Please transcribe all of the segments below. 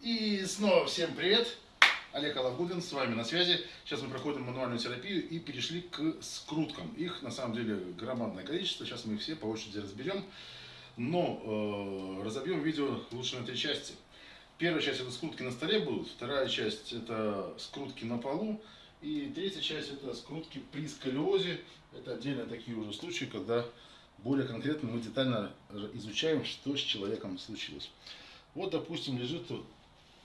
И снова всем привет! Олег Алагудин с вами на связи. Сейчас мы проходим мануальную терапию и перешли к скруткам. Их на самом деле громадное количество. Сейчас мы их все по очереди разберем. Но э, разобьем видео лучше на три части. Первая часть это скрутки на столе будут, вторая часть это скрутки на полу, и третья часть это скрутки при сколиозе. Это отдельно такие уже случаи, когда более конкретно мы детально изучаем, что с человеком случилось. Вот, допустим, лежит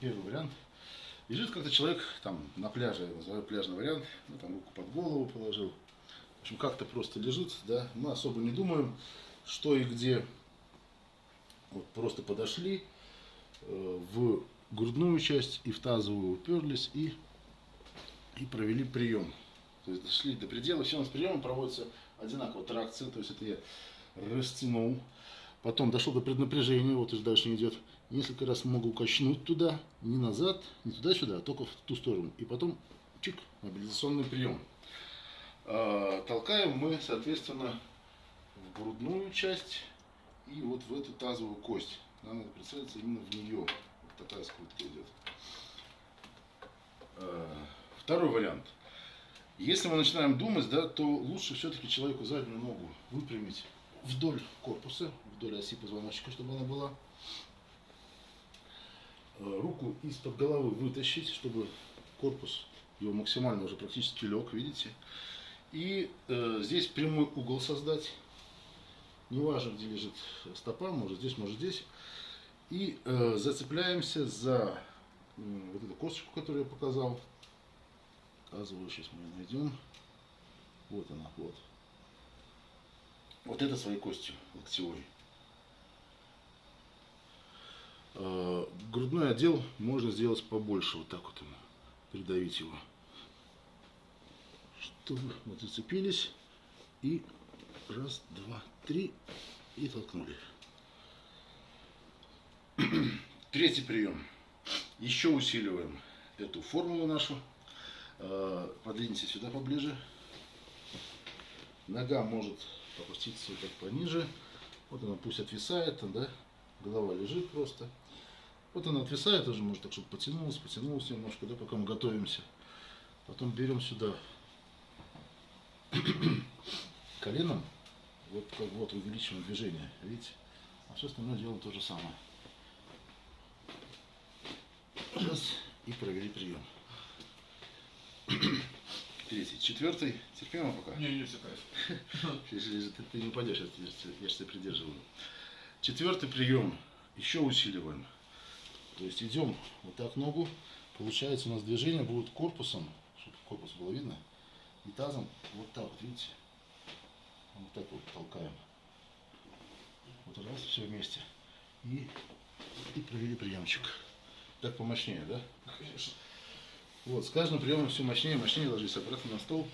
первый вариант. Лежит как-то человек там на пляже, я называю пляжный вариант, ну, там руку под голову положил. В общем, как-то просто лежит, да, мы особо не думаем, что и где. Вот просто подошли э, в грудную часть и в тазовую уперлись и, и провели прием. То есть дошли до предела, все у нас приемы проводятся одинаково тракция, то есть это я растянул, потом дошел до преднапряжения, вот уже дальше не идет, несколько раз могу качнуть туда, не назад, не туда-сюда, а только в ту сторону, и потом чик, мобилизационный прием. А, толкаем мы, соответственно, в грудную часть и вот в эту тазовую кость. Нам надо прицелиться именно в нее. Вот такая скрутка идет. А, второй вариант. Если мы начинаем думать, да, то лучше все-таки человеку заднюю ногу выпрямить вдоль корпуса, вдоль оси позвоночника, чтобы она была. Э, руку из-под головы вытащить, чтобы корпус его максимально уже практически лег, видите. И э, здесь прямой угол создать. Неважно, где лежит стопа, может здесь, может здесь. И э, зацепляемся за э, вот эту косточку, которую я показал показываю, сейчас мы ее найдем. Вот она, вот. Вот это своей костью локтевой. А, грудной отдел можно сделать побольше, вот так вот ему, придавить его. Чтобы вот зацепились и раз, два, три и толкнули. Третий прием. Еще усиливаем эту формулу нашу. Э, подвиньте сюда поближе. Нога может опуститься вот так пониже. Вот она пусть отвисает, да? голова лежит просто. Вот она отвисает уже, может так, чтобы потянулась, потянулась немножко, да, пока мы готовимся. Потом берем сюда коленом, вот как вот увеличиваем движение, видите? А все остальное делаем то же самое. Раз, и провели прием. Третий. Четвертый. Терпимо пока? Не, не, все Ты, ты не упадешь, я, я же тебя придерживаю. Четвертый прием. Еще усиливаем. То есть идем вот так ногу. Получается у нас движение будет корпусом, чтобы корпус было видно, и тазом вот так вот, видите? Вот так вот толкаем. Вот раз, все вместе. И, и провели приемчик. Так помощнее, да? Конечно. Вот, с каждым приемом все мощнее мощнее ложись обратно на стол.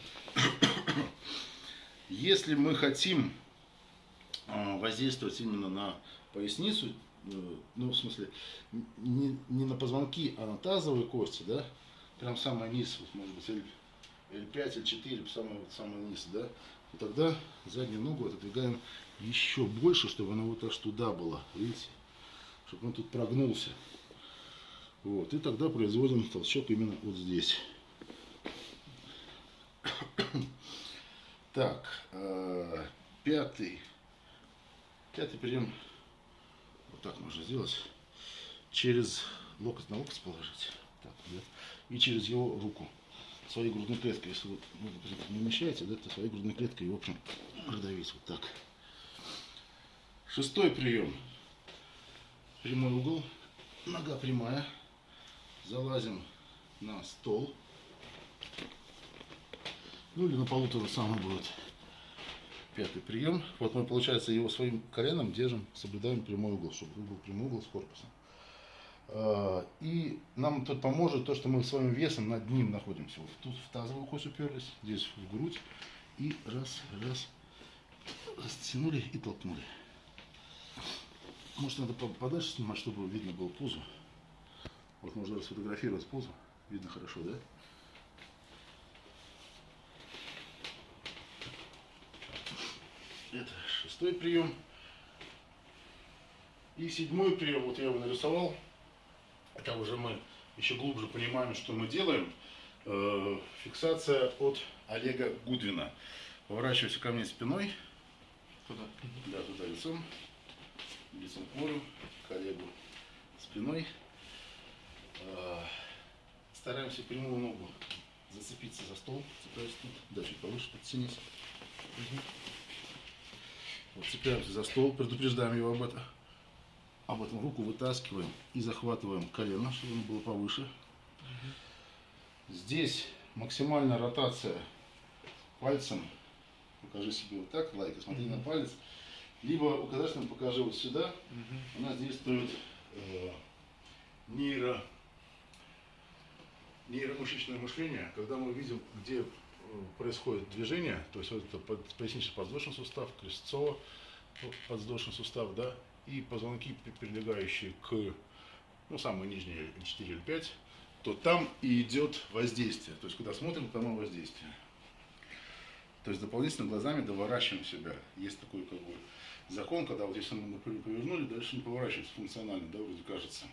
Если мы хотим а, воздействовать именно на поясницу, ну, в смысле, не, не на позвонки, а на тазовые кости, да, прям самый низ, вот, может быть, L, L5, L4, самый, вот, самый низ, да, и тогда заднюю ногу отодвигаем еще больше, чтобы она вот аж туда была, видите, чтобы он тут прогнулся. Вот, и тогда производим толчок именно вот здесь. Так, э, пятый, пятый прием, вот так можно сделать, через локоть на локоть положить, так, да, и через его руку, своей грудной клеткой, если вы ну, не умещаете, да, то своей грудной клеткой, в общем, продавить вот так. Шестой прием, прямой угол, нога прямая, залазим на стол. Ну или на полу то же самое будет. Пятый прием. Вот мы, получается, его своим коленом держим, соблюдаем прямой угол, чтобы был прямой угол с корпусом. А, и нам тут поможет то, что мы своим весом над ним находимся. Вот тут в тазовую кость уперлись, здесь в грудь. И раз, раз, растянули и толкнули. Может, надо подальше снимать, чтобы видно было пузо. Вот можно сфотографировать позу. Видно хорошо, да? Это шестой прием. И седьмой прием, вот я его нарисовал. это уже мы еще глубже понимаем, что мы делаем. Э, фиксация от Олега Гудвина. Поворачивайся ко мне спиной. Туда. Да, туда лицом. Лицом к морю, к Олегу спиной. Э, Стараемся прямую ногу зацепиться за стол. Цепляюсь тут. Да, чуть повыше, подтянись. Мгм. Вот, цепляемся за стол, предупреждаем его об этом. Об этом руку вытаскиваем и захватываем колено, чтобы оно было повыше. Здесь максимальная ротация пальцем. Покажи себе вот так, лайка, смотри на палец. Либо указательным покажи вот сюда. У нас действует э, нейро, нейромышечное мышление, когда мы видим, где происходит движение, то есть вот это под, пояснично-подвздошный сустав, крестцово-подвздошный сустав, да, и позвонки, при- прилегающие к, ну, самые нижние 4 или 5, то там и идет воздействие. То есть, когда смотрим, там и воздействие. То есть, дополнительно глазами доворачиваем себя. Есть такой, как бы, закон, когда вот если мы, повернули, дальше не поворачивается функционально, да, вроде кажется.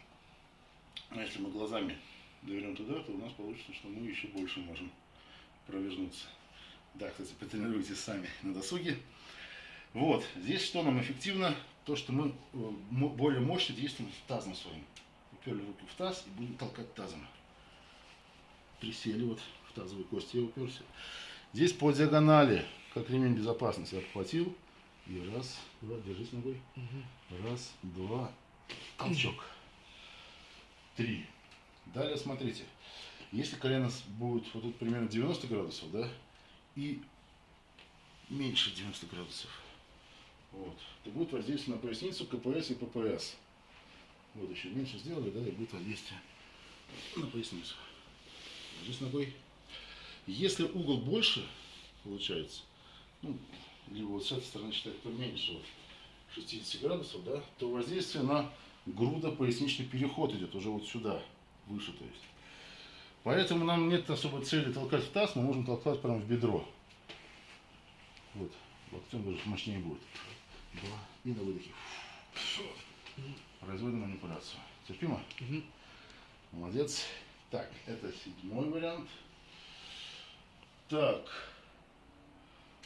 А если мы глазами довернем туда, то у нас получится, что мы еще больше можем провернуться. Да, кстати, потренируйтесь сами на досуге. Вот, здесь что нам эффективно? То, что мы э, более мощно действуем тазом своим. Уперли руки в таз и будем толкать тазом. Присели вот в тазовые кости, я уперся. Здесь по диагонали, как ремень безопасности, обхватил. И раз, два, держись ногой. Раз, два, толчок. Три. Далее смотрите. Если колено будет вот тут примерно 90 градусов, да, и меньше 90 градусов, вот, то будет воздействие на поясницу, КПС и ППС. Вот еще меньше сделали, да, и будет воздействие на поясницу. Держись ногой. Если угол больше получается, ну, либо вот с этой стороны считать поменьше, вот, 60 градусов, да, то воздействие на грудо-поясничный переход идет уже вот сюда, выше, то есть. Поэтому нам нет особой цели толкать в таз, мы можем толкать прямо в бедро. Вот, локтем даже мощнее будет. Два. И на выдохе. Производим манипуляцию. Терпимо? Молодец. Так, это седьмой вариант. Так.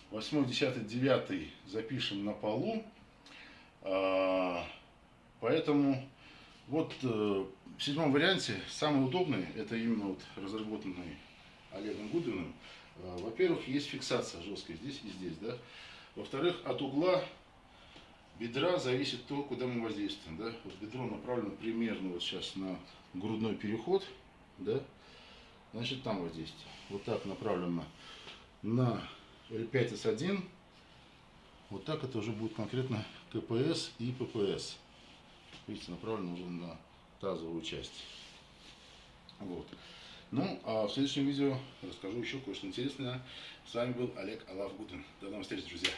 Восьмой, десятый, девятый запишем на полу. А, поэтому вот э, в седьмом варианте самый удобный, это именно вот разработанный Олегом Гудвиным. А, Во-первых, есть фиксация жесткая здесь и здесь, да. Во-вторых, от угла бедра зависит то, куда мы воздействуем, да. Вот бедро направлено примерно вот сейчас на грудной переход, да. Значит, там воздействие. Вот так направлено на L5S1. Вот так это уже будет конкретно КПС и ППС. Видите, направлено уже на тазовую часть. Вот. Ну, а в следующем видео расскажу еще кое-что интересное. С вами был Олег Алавгудин. До новых встреч, друзья.